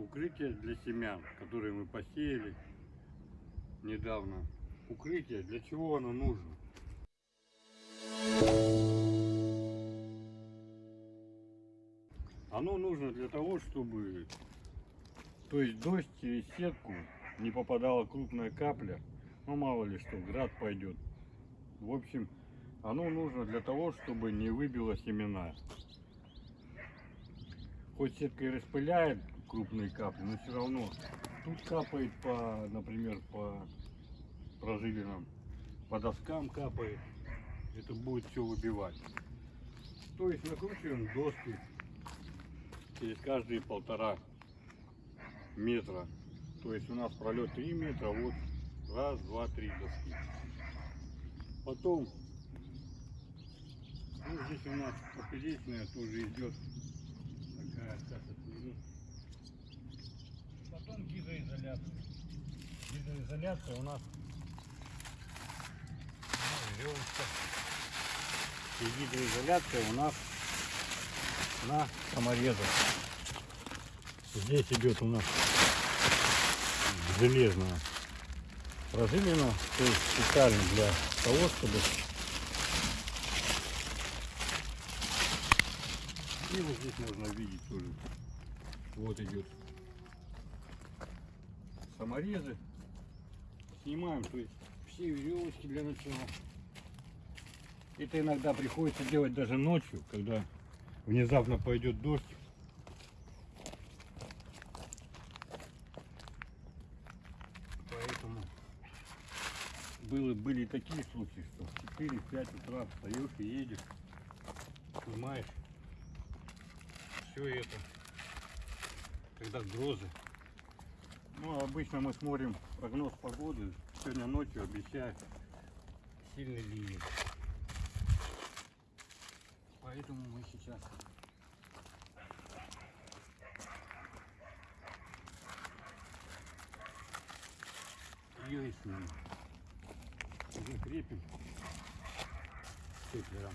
укрытие для семян, которые мы посеяли недавно. Укрытие, для чего оно нужно? Оно нужно для того, чтобы, то есть дождь через сетку не попадала крупная капля, ну мало ли что, град пойдет. В общем, оно нужно для того, чтобы не выбило семена. Хоть сетка и распыляет крупные капли, но все равно тут капает по, например, по прожилинам, по доскам капает. Это будет все выбивать. То есть накручиваем доски через каждые полтора метра. То есть у нас пролет 3 метра, вот раз, два, три доски. Потом, ну здесь у нас поперечная тоже идет такая, сейчас отверну. Потом гидроизоляция. Гидроизоляция у нас ну, веревочка. И гидроизоляция у нас на саморезах. Здесь идет у нас железная пружинина, то есть специально для того, чтобы и вот здесь можно видеть тоже. Вот идет саморезы. Снимаем, то есть все веревочки для начала. Это иногда приходится делать даже ночью, когда внезапно пойдет дождь. Поэтому было, были такие случаи, что в 4-5 утра встаешь и едешь, снимаешь все это, когда грозы. Ну, а обычно мы смотрим прогноз погоды, сегодня ночью обещают сильный ливень. Поэтому мы сейчас ее и снимем. Закрепим степлером.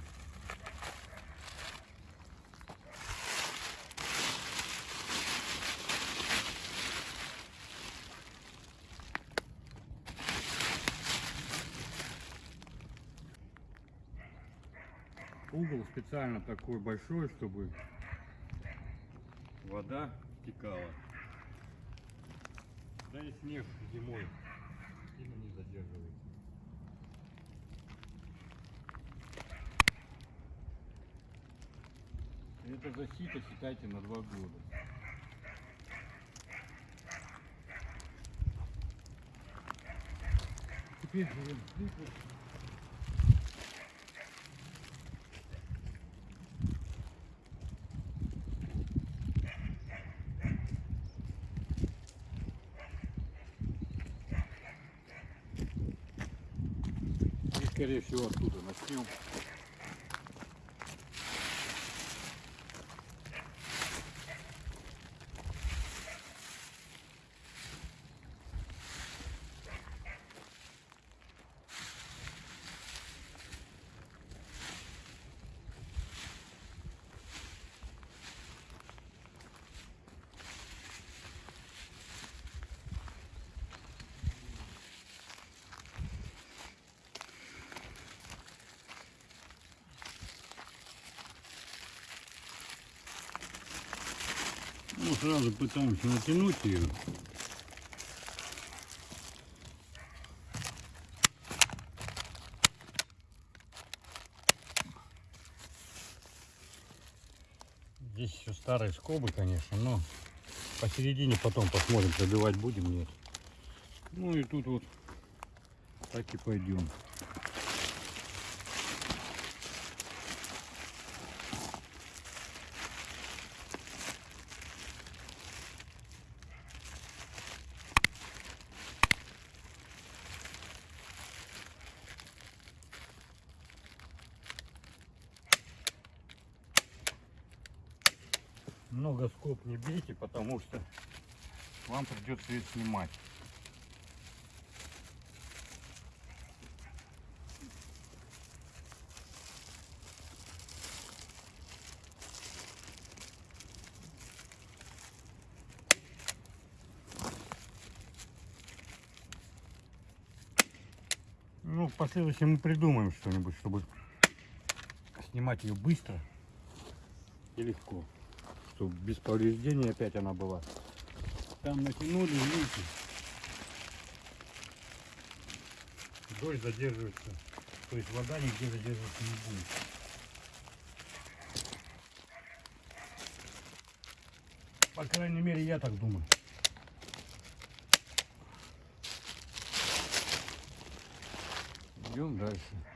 Угол специально такой большой, чтобы вода текала. Да и снег зимой сильно не задерживается. Это защита, считайте, на два года. Теперь берем скорее всего оттуда начнем. Сразу пытаемся натянуть ее. Здесь еще старые скобы, конечно, но посередине потом посмотрим, пробивать будем, нет. Ну и тут вот так и пойдем. много скоб не бейте, потому что вам придется ее снимать. Ну, в последующем мы придумаем что-нибудь, чтобы снимать ее быстро и легко. Чтобы без повреждений опять она была. Там натянули, видите. Дождь задерживается. То есть вода нигде задерживаться не будет. По крайней мере, я так думаю. Идем дальше.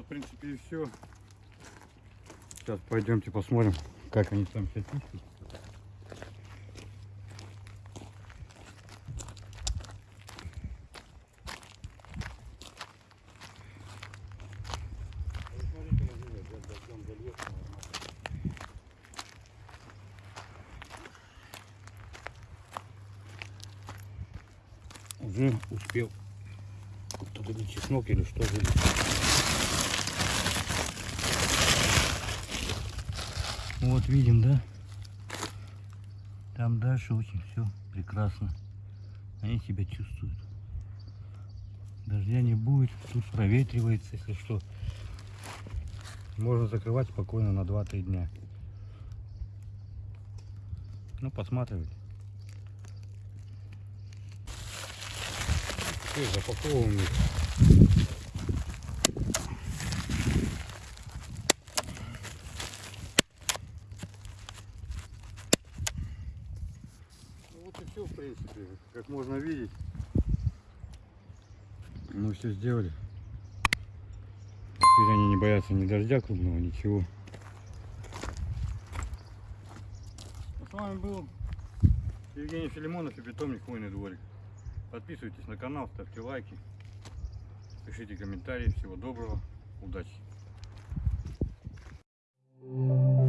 В принципе, и все. Сейчас пойдемте посмотрим, как они там все пишут. Уже успел или чеснок или что же. Вот видим, да? Там дальше очень все прекрасно. Они себя чувствуют. Дождя не будет, тут проветривается, если что. Можно закрывать спокойно на 2-3 дня. Ну, посматривать. Теперь запаковываем их. вот все, в принципе, как можно видеть. Мы все сделали. Теперь они не боятся ни дождя крупного, ничего. Ну, с вами был Евгений Филимонов и питомник Хвойный дворик. Подписывайтесь на канал, ставьте лайки, пишите комментарии. Всего доброго, удачи! Thank you.